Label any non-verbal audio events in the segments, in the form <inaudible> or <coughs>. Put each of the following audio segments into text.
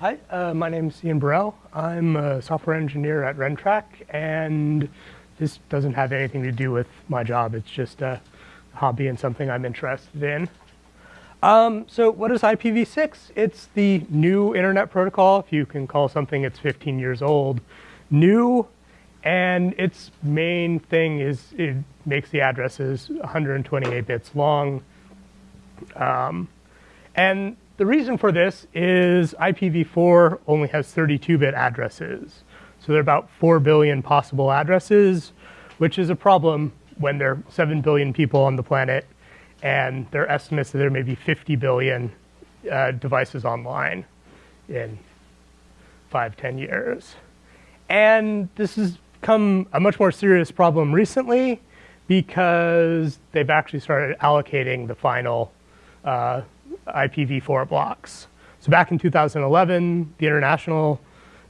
Hi, uh, my name is Ian Burrell. I'm a software engineer at Rentrak, and this doesn't have anything to do with my job. It's just a hobby and something I'm interested in. Um, so what is IPv6? It's the new internet protocol, if you can call something that's 15 years old, new, and its main thing is it makes the addresses 128 bits long. Um, and the reason for this is IPv4 only has 32-bit addresses. So there are about 4 billion possible addresses, which is a problem when there are 7 billion people on the planet and there are estimates that there may be 50 billion uh, devices online in five, 10 years. And this has become a much more serious problem recently because they've actually started allocating the final uh, IPv4 blocks. So back in 2011, the International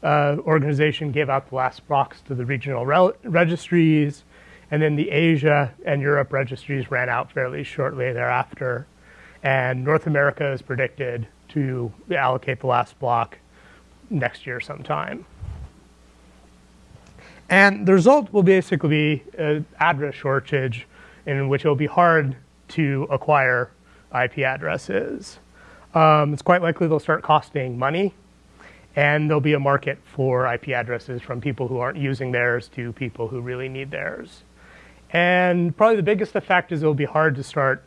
uh, Organization gave out the last blocks to the regional registries, and then the Asia and Europe registries ran out fairly shortly thereafter. And North America is predicted to allocate the last block next year sometime. And the result will basically be an address shortage in which it will be hard to acquire IP addresses. Um, it's quite likely they'll start costing money, and there'll be a market for IP addresses from people who aren't using theirs to people who really need theirs. And probably the biggest effect is it'll be hard to start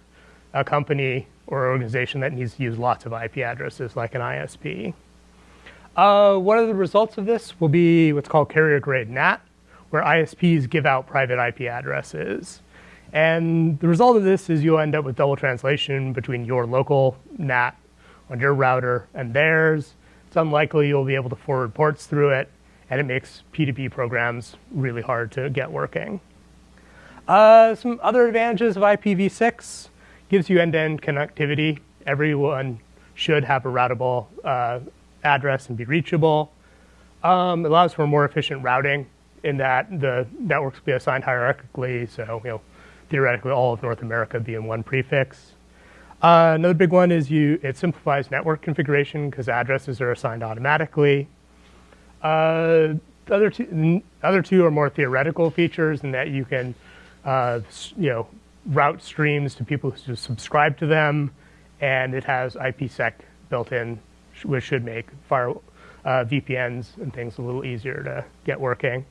a company or organization that needs to use lots of IP addresses like an ISP. Uh, one of the results of this will be what's called carrier grade NAT, where ISPs give out private IP addresses. And the result of this is you'll end up with double translation between your local NAT on your router and theirs. It's unlikely you'll be able to forward ports through it, and it makes P2P programs really hard to get working. Uh, some other advantages of IPv6 gives you end-to-end -end connectivity. Everyone should have a routable uh, address and be reachable. Um, it allows for more efficient routing in that the networks be assigned hierarchically, so you know theoretically all of North America be in one prefix. Uh, another big one is you, it simplifies network configuration because addresses are assigned automatically. Uh, the other two, other two are more theoretical features in that you can, uh, you know, route streams to people who subscribe to them, and it has IPsec built in, which should make fire, uh, VPNs and things a little easier to get working.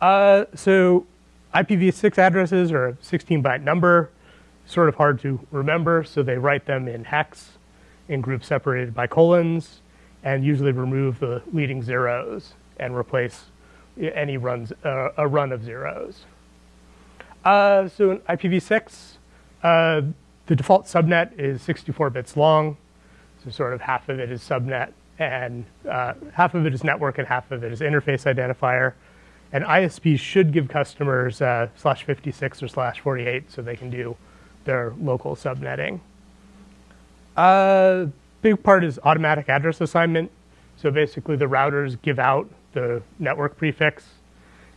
Uh, so IPv6 addresses are a 16 byte number, sort of hard to remember, so they write them in hex in groups separated by colons and usually remove the leading zeros and replace any runs, uh, a run of zeros. Uh, so in IPv6, uh, the default subnet is 64 bits long, so sort of half of it is subnet and uh, half of it is network and half of it is interface identifier. And ISPs should give customers uh, slash 56 or slash 48 so they can do their local subnetting. Uh, big part is automatic address assignment. So basically the routers give out the network prefix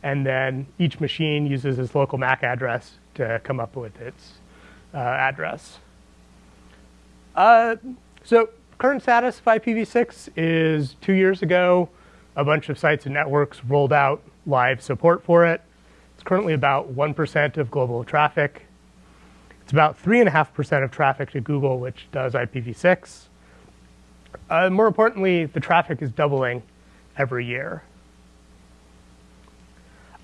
and then each machine uses its local MAC address to come up with its uh, address. Uh, so current status of IPv6 is two years ago, a bunch of sites and networks rolled out live support for it. It's currently about 1% of global traffic. It's about 3.5% of traffic to Google, which does IPv6. Uh, more importantly, the traffic is doubling every year.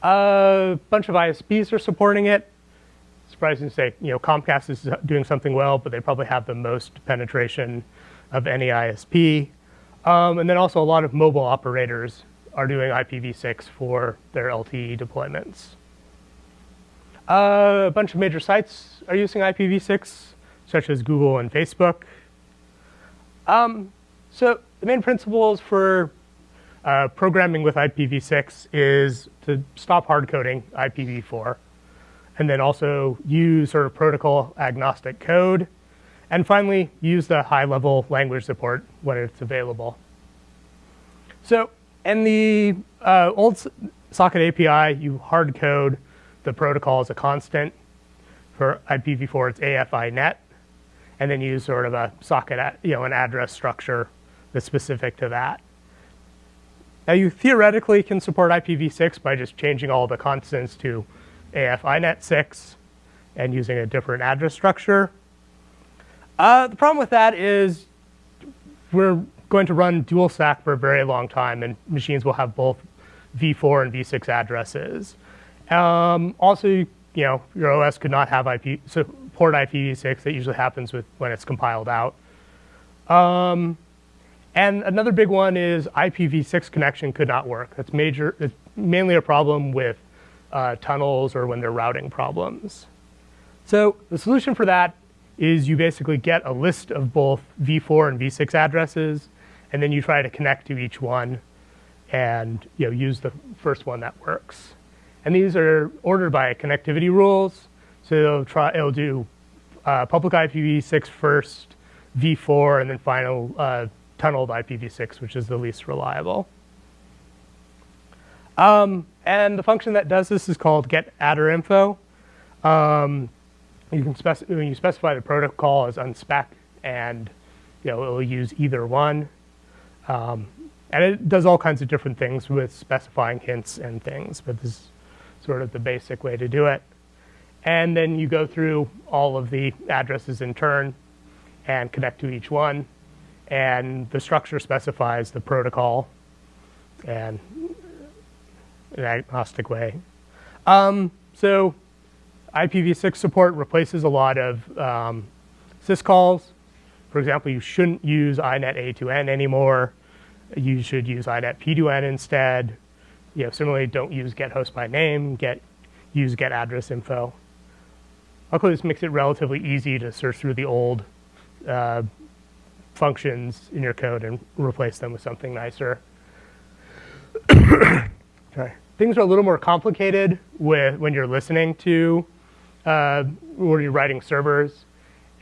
A bunch of ISPs are supporting it. Surprising to say, you know, Comcast is doing something well, but they probably have the most penetration of any ISP. Um, and then also a lot of mobile operators are doing IPv6 for their LTE deployments. Uh, a bunch of major sites are using IPv6, such as Google and Facebook. Um, so the main principles for uh, programming with IPv6 is to stop hard coding IPv4, and then also use sort of protocol agnostic code, and finally use the high level language support when it's available. So in the uh, old socket API, you hard code the protocol as a constant. For IPv4, it's AF_INET, and then use sort of a socket, you know, an address structure that's specific to that. Now you theoretically can support IPv6 by just changing all the constants to AF_INET6 and using a different address structure. Uh, the problem with that is we're going to run dual stack for a very long time, and machines will have both v4 and v6 addresses. Um, also, you know, your OS could not have IP support IPv6. That usually happens with when it's compiled out. Um, and another big one is IPv6 connection could not work. That's major. It's mainly a problem with uh, tunnels or when they're routing problems. So the solution for that is you basically get a list of both v4 and v6 addresses, and then you try to connect to each one and you know, use the first one that works. And these are ordered by connectivity rules. So it'll, try, it'll do uh, public IPv6 first, v4, and then final uh, tunneled IPv6, which is the least reliable. Um, and the function that does this is called get getAddrInfo. Um, you can you specify the protocol as unspec, and you know it will use either one. Um, and it does all kinds of different things with specifying hints and things, but this is sort of the basic way to do it. And then you go through all of the addresses in turn and connect to each one. And the structure specifies the protocol and an agnostic way. Um, so IPv6 support replaces a lot of um, syscalls. For example, you shouldn't use inet_aton anymore. You should use inet_pton instead. You know, similarly, don't use get host by name. Get use get address info. Luckily, this makes it relatively easy to search through the old uh, functions in your code and replace them with something nicer. <coughs> Sorry. Things are a little more complicated with when you're listening to uh, when you're writing servers.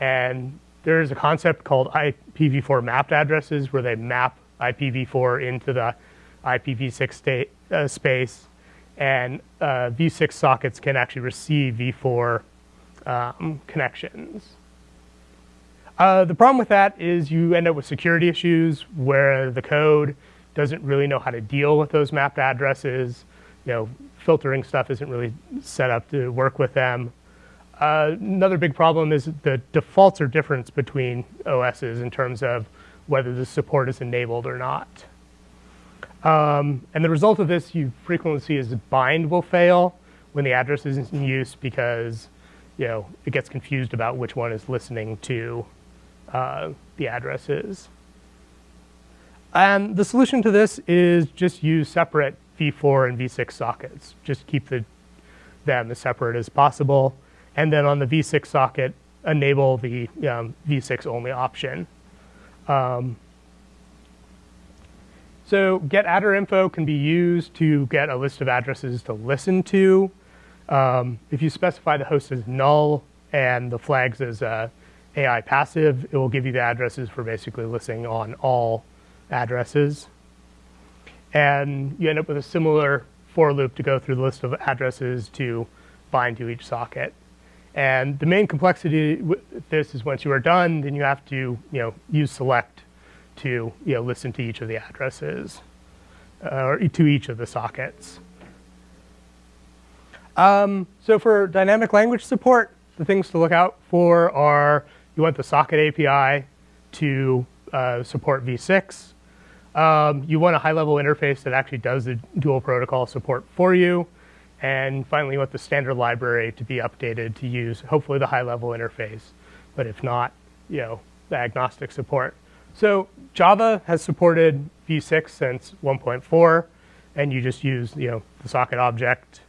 And there's a concept called IPv4 mapped addresses where they map IPv4 into the IPv6 state, uh, space. And uh, v6 sockets can actually receive v4 um, connections. Uh, the problem with that is you end up with security issues where the code doesn't really know how to deal with those mapped addresses. You know, filtering stuff isn't really set up to work with them. Uh, another big problem is the defaults are different between OSs in terms of whether the support is enabled or not. Um, and the result of this you frequently see is bind will fail when the address isn't in use because you know it gets confused about which one is listening to uh, the addresses. And the solution to this is just use separate v4 and v6 sockets. Just keep the, them as separate as possible and then on the v6 socket, enable the um, v6 only option. Um, so getAddrInfo can be used to get a list of addresses to listen to. Um, if you specify the host as null and the flags as uh, AI passive, it will give you the addresses for basically listening on all addresses. And you end up with a similar for loop to go through the list of addresses to bind to each socket. And the main complexity with this is once you are done, then you have to you know, use select to you know, listen to each of the addresses uh, or to each of the sockets. Um, so for dynamic language support, the things to look out for are you want the socket API to uh, support v6. Um, you want a high-level interface that actually does the dual protocol support for you. And finally, want the standard library to be updated to use hopefully the high-level interface, but if not, you know, the agnostic support. So Java has supported v6 since 1.4, and you just use you know the socket object.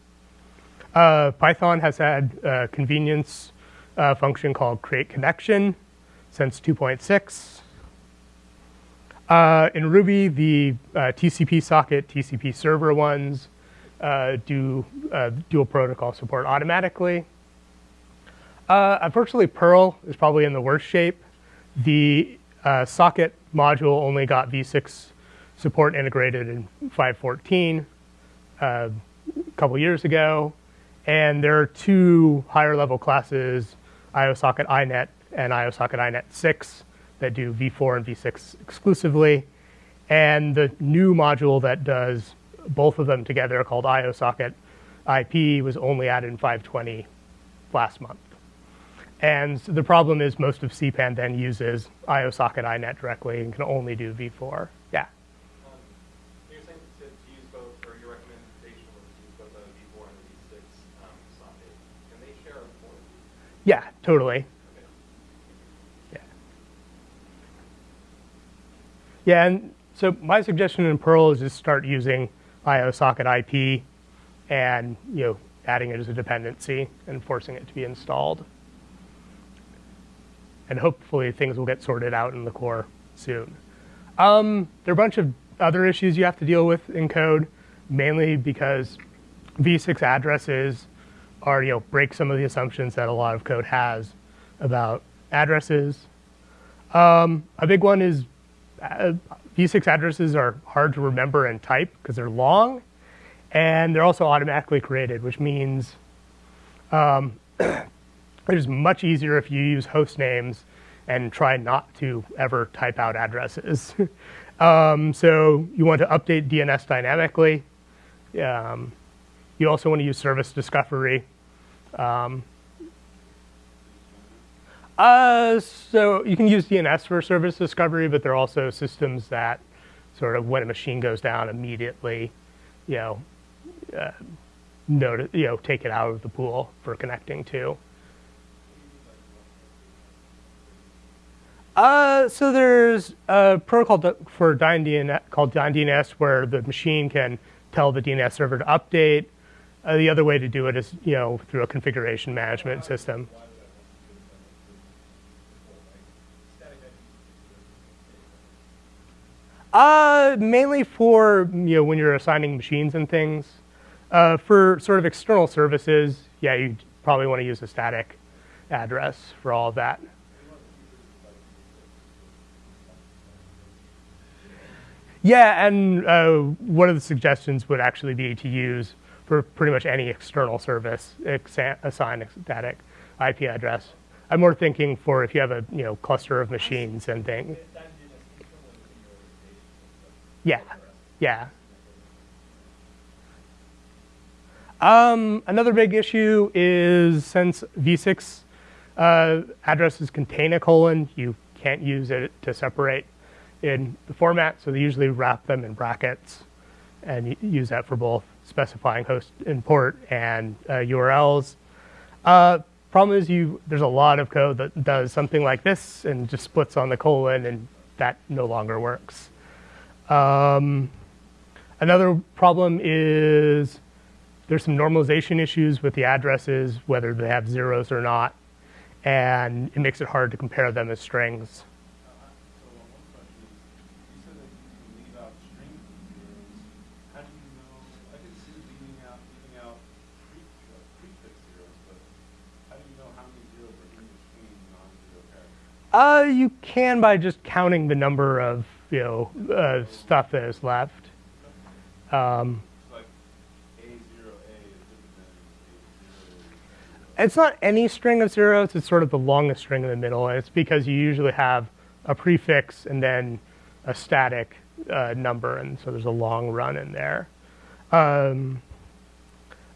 Uh, Python has had a convenience uh, function called create connection since 2.6. Uh, in Ruby, the uh, TCP socket, TCP server ones uh, do uh, dual protocol support automatically. Uh, unfortunately, Perl is probably in the worst shape. The uh, socket module only got v6 support integrated in 5.14 uh, a couple years ago. And there are two higher level classes, IO::Socket::INET and IO::Socket::INET6, that do v4 and v6 exclusively. And the new module that does both of them together called IOSocket IP was only added in 520 last month. And the problem is most of CPAN then uses IO::Socket::INET directly and can only do v4. Yeah. Um, You're saying to, to use both, or your recommendation was to use both the V4 and the V6 um, socket. Can they share a port? Yeah, totally. Yeah. Yeah, and so my suggestion in Perl is just start using IO::Socket::IP and you know adding it as a dependency and forcing it to be installed. And hopefully things will get sorted out in the core soon. Um, there are a bunch of other issues you have to deal with in code, mainly because v6 addresses are you know break some of the assumptions that a lot of code has about addresses. Um, a big one is uh, v6 addresses are hard to remember and type because they're long, and they're also automatically created, which means um, <clears throat> it is much easier if you use host names and try not to ever type out addresses. <laughs> um, so you want to update DNS dynamically. Um, you also want to use service discovery. Um, uh, so you can use DNS for service discovery, but there are also systems that sort of when a machine goes down immediately, you know, uh, notice, you know, take it out of the pool for connecting to. Uh, so there's a protocol for DynDNS called DynDNS where the machine can tell the DNS server to update. Uh, the other way to do it is, you know, through a configuration management system. Uh, mainly for you know when you're assigning machines and things. Uh, for sort of external services, yeah, you probably want to use a static address for all of that. Yeah, and uh, one of the suggestions would actually be to use for pretty much any external service, assign a static IP address. I'm more thinking for if you have a you know cluster of machines and things. Yeah, yeah. Um, another big issue is since v6 uh, addresses contain a colon, you can't use it to separate in the format, so they usually wrap them in brackets and use that for both specifying host and port and uh, URLs. Uh, problem is you there's a lot of code that does something like this and just splits on the colon and that no longer works. Um, another problem is there's some normalization issues with the addresses, whether they have zeros or not, and it makes it hard to compare them as strings. Uh, you can by just counting the number of you know uh, stuff that is left. Um, it's not any string of zeros. It's sort of the longest string in the middle, and it's because you usually have a prefix and then a static uh, number, and so there's a long run in there. Um,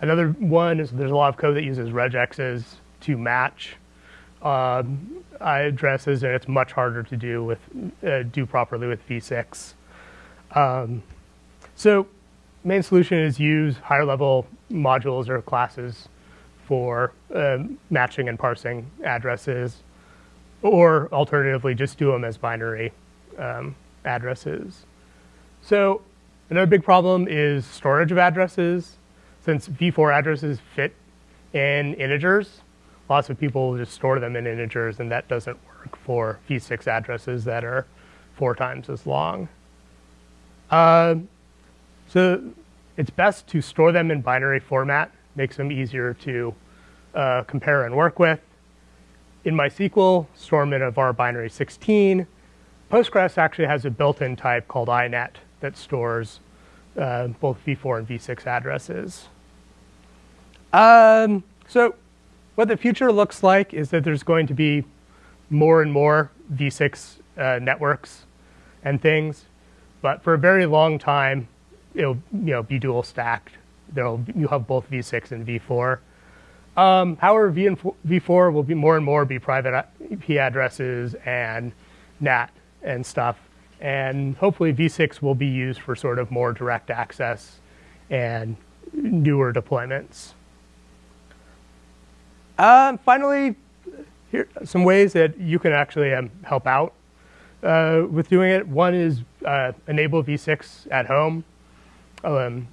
another one is there's a lot of code that uses regexes to match um, addresses, and it's much harder to do with uh, do properly with v6. Um, so main solution is use higher level modules or classes for um, matching and parsing addresses, or alternatively, just do them as binary um, addresses. So another big problem is storage of addresses. Since v4 addresses fit in integers, lots of people just store them in integers, and that doesn't work for v6 addresses that are four times as long. Uh, so it's best to store them in binary format, makes them easier to uh, compare and work with. In MySQL, store them in a var binary 16. Postgres actually has a built-in type called inet that stores uh, both v4 and v6 addresses. Um, so what the future looks like is that there's going to be more and more v6 uh, networks and things, but for a very long time, it'll you know be dual stacked. There'll you have both v6 and v4. Um, however, v and v4 will be more and more be private IP addresses and NAT and stuff, and hopefully v6 will be used for sort of more direct access and newer deployments. Uh, finally, here are some ways that you can actually um, help out uh, with doing it. One is uh, enable v6 at home. Um,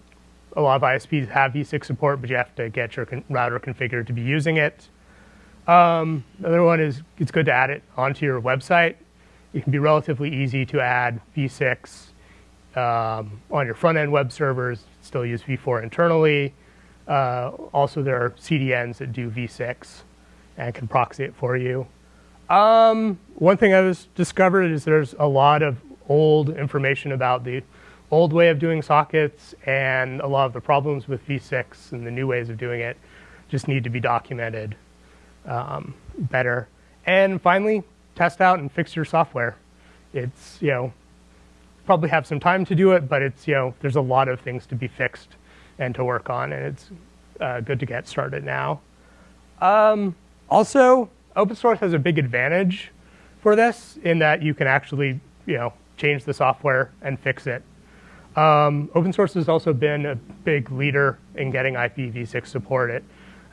a lot of ISPs have v6 support, but you have to get your con router configured to be using it. Um, another one is it's good to add it onto your website. It can be relatively easy to add v6 um, on your front end web servers, still use v4 internally. Uh, also, there are CDNs that do v6 and can proxy it for you. Um, one thing I was discovered is there's a lot of old information about the old way of doing sockets and a lot of the problems with v6 and the new ways of doing it just need to be documented um, better. And finally, test out and fix your software. It's, you know, probably have some time to do it, but it's, you know, there's a lot of things to be fixed and to work on, and it's uh, good to get started now. Um, also, open source has a big advantage for this in that you can actually, you know, change the software and fix it. Um, open source has also been a big leader in getting IPv6 supported.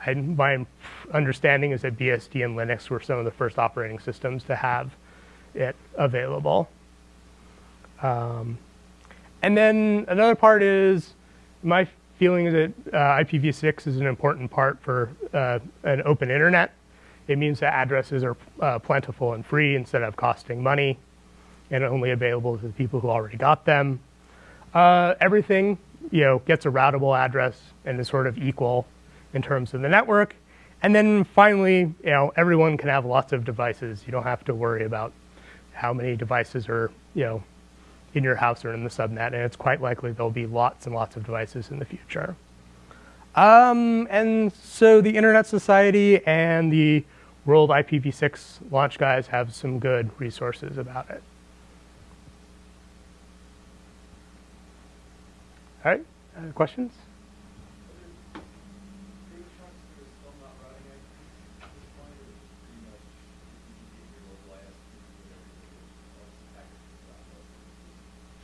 And my understanding is that BSD and Linux were some of the first operating systems to have it available. Um, and then another part is my feeling that uh, IPv6 is an important part for uh, an open internet. It means that addresses are uh, plentiful and free instead of costing money and only available to the people who already got them. Uh, everything you know gets a routable address and is sort of equal in terms of the network. And then finally, you know, everyone can have lots of devices. You don't have to worry about how many devices are, you know, in your house or in the subnet, and it's quite likely there'll be lots and lots of devices in the future. Um, and so the Internet Society and the World IPv6 launch guys have some good resources about it. All right, uh, questions?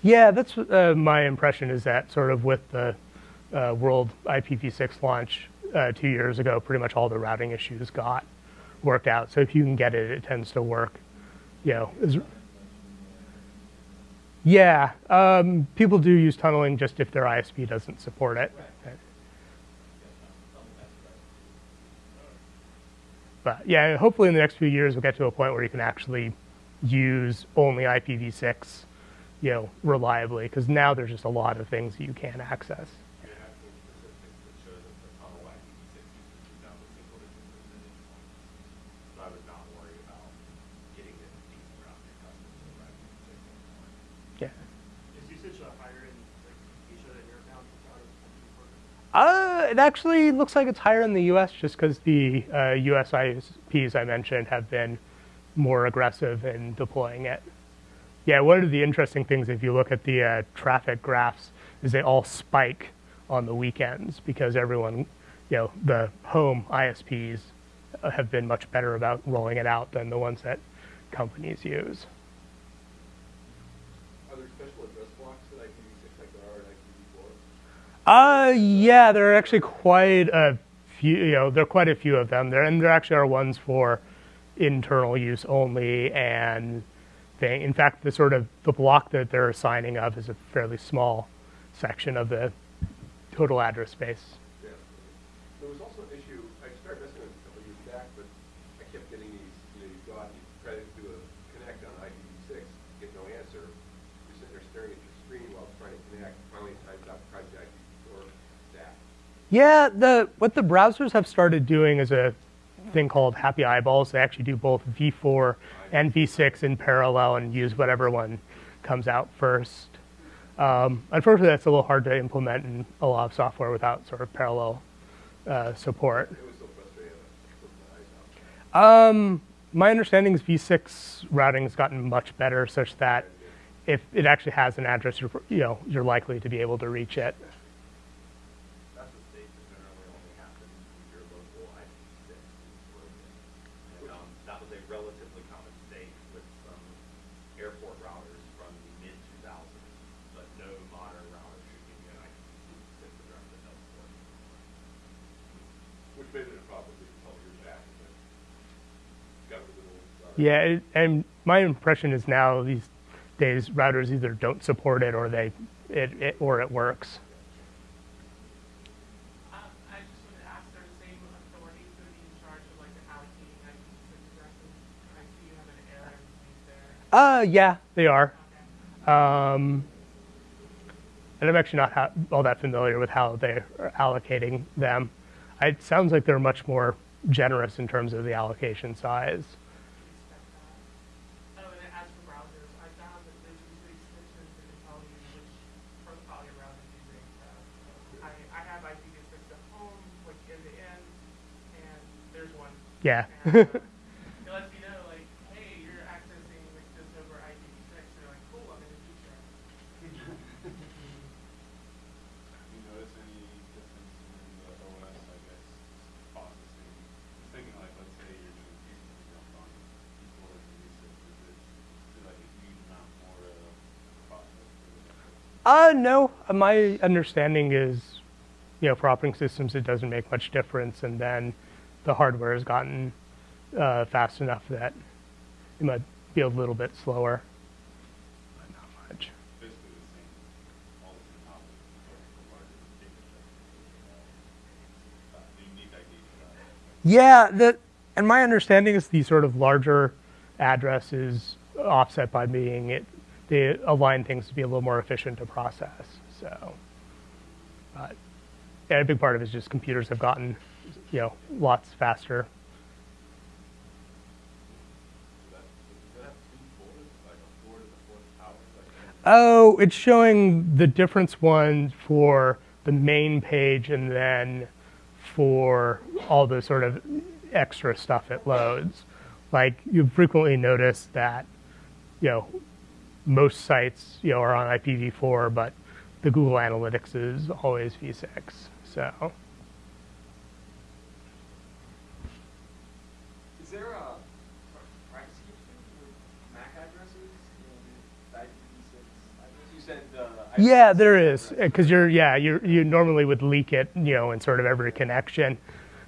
Yeah, that's uh, my impression is that sort of with the uh, world IPv6 launch uh, two years ago, pretty much all the routing issues got worked out. So if you can get it, it tends to work. You know, is, yeah, um, people do use tunneling just if their ISP doesn't support it. But yeah, hopefully in the next few years we'll get to a point where you can actually use only IPv6 you know, reliably, because now there's just a lot of things you can't access. Yeah. Is usage higher in like, Asia than your account? Uh, it actually looks like it's higher in the U.S. just because the uh, U.S. ISPs I mentioned have been more aggressive in deploying it. Yeah, one of the interesting things if you look at the uh, traffic graphs is they all spike on the weekends because everyone, you know, the home ISPs have been much better about rolling it out than the ones that companies use. Are there special address blocks that IPv6 like there are in IPv4? Uh, yeah, there are actually quite a few, you know, there are quite a few of them there, and there actually are ones for internal use only and thing. In fact, the sort of the block that they're assigning of is a fairly small section of the total address space. Yeah. There was also an issue, I started messing with it a couple years back, but I kept getting these, you know, you go out and you try to do a connect on IPv6, get no answer. You're sitting there staring at your screen while trying to connect. Finally, it times out, tries the IPv4 stack. Yeah, the what the browsers have started doing is a thing called happy eyeballs. They actually do both v4 and v6 in parallel and use whatever one comes out first. Um, unfortunately, that's a little hard to implement in a lot of software without sort of parallel uh, support. It was so frustrating. I put my. Um, my understanding is v6 routing has gotten much better such that if it actually has an address, you're, you know, you're likely to be able to reach it. That's what states that generally only happens with your local IP6 slogan. And, um, that was a relatively common mistake with some airport routers from the mid two thousands, but no modern router should give you an IP6 address that doesn't work. Which made it a problem a couple years back, but got rid of the old router. Yeah, it, and my impression is now these days routers either don't support it or they it, it or it works. Um, I just wanted ask, are same authorities to be in charge of like allocating IP6 addresses? I see you have an error there. Uh, yeah, they are. Okay. Um, and I'm actually not ha- all that familiar with how they are allocating them. It sounds like they're much more generous in terms of the allocation size. Oh, and then as for browsers, I found that there's usually extensions that can tell you which protocol your browser's using. So I, I have IPv6 at home, like end to end, and there's one. Yeah. And, uh, it lets me know, like, hey, you're accessing like this over IPv6. And you're like, cool, I'm in the future. Do you notice any difference in the OS, I guess, processing? Just thinking like, let's say you're doing pieces of jump on equal and V6, is it, is it like a huge amount more uh, process? <laughs> <laughs> Uh, no. Uh, My understanding is, you know, for operating systems, it doesn't make much difference, and then the hardware has gotten uh, fast enough that it might be a little bit slower, but not much. Basically the same, all the same topics, but the larger data structure. The unique ID for that. Yeah, the and my understanding is the sort of larger address is offset by being it they align things to be a little more efficient to process. So, but yeah, a big part of it is just computers have gotten you know lots faster. Oh, it's showing the difference one for the main page and then for all the sort of extra stuff it loads. Like you frequently notice that, you know, most sites, you know, are on IPv4, but the Google Analytics is always v6. So Is there a privacy issue with MAC addresses and IPv6 address? You said uh, Yeah, IPv6 there is because you're yeah you you normally would leak it you know in sort of every connection.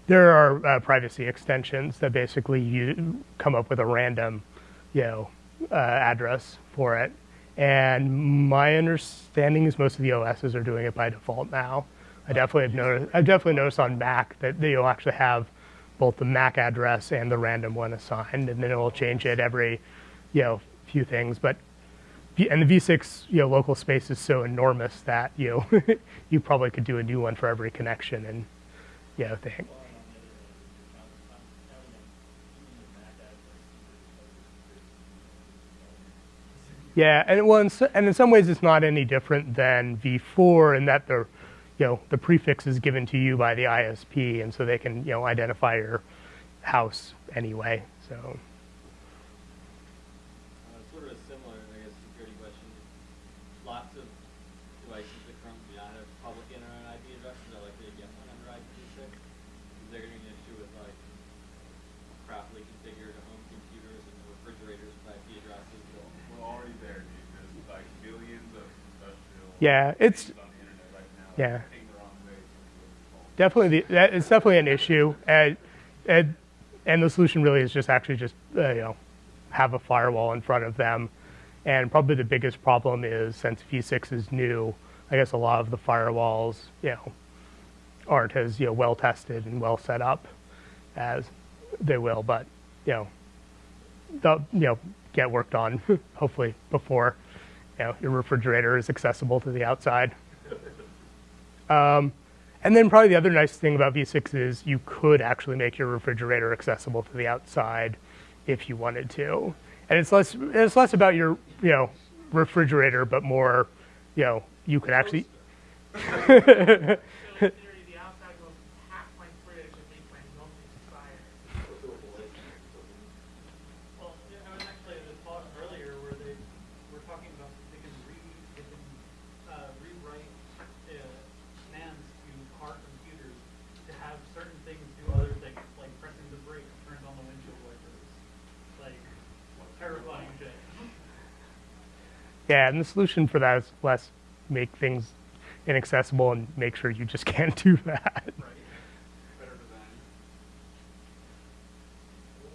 There are uh, privacy extensions that basically you come up with a random you know uh, address for it, and my understanding is most of the OSs are doing it by default now. I definitely have noticed. I've definitely noticed on Mac that you'll actually have both the MAC address and the random one assigned, and then it will change it every you know few things, but and the V6 you know local space is so enormous that you know <laughs> you probably could do a new one for every connection and you know thing. Yeah, and well, in, s- and in some ways it's not any different than V4 in that the you know the prefix is given to you by the ISP, and so they can you know identify your house anyway. So Uh, sort of a similar, I guess, security question. Lots of devices that currently do not have public internet IP addresses are likely to get one under IPv6. Is there going to be an issue with like properly configured home computers and refrigerators with IP addresses? We're already there, dude. There's like billions of industrial. Yeah, it's- things on the internet right now. Yeah. It's definitely the, that is definitely an issue. And, and and the solution really is just actually just uh, you know have a firewall in front of them. And probably the biggest problem is since v6 is new i guess a lot of the firewalls you know aren't as you know well tested and well set up as they will but you know they'll you know get worked on <laughs> hopefully before you know your refrigerator is accessible to the outside Um, and then probably the other nice thing about V6 is you could actually make your refrigerator accessible to the outside if you wanted to. And it's less it's less about your, you know, refrigerator, but more, you know, you could actually <laughs> So in theory, the outside will hack my fridge and make my milk expire. Well, yeah, I was actually in the talk earlier where they were talking about the Yeah, and the solution for that is less make things inaccessible and make sure you just <laughs> can't do that. Right. Better design. Or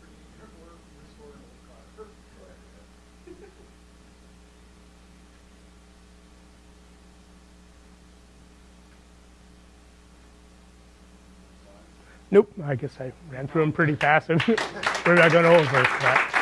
pretty, or restore an old car. Nope, I guess I ran through them pretty fast. <laughs> We're not going over that.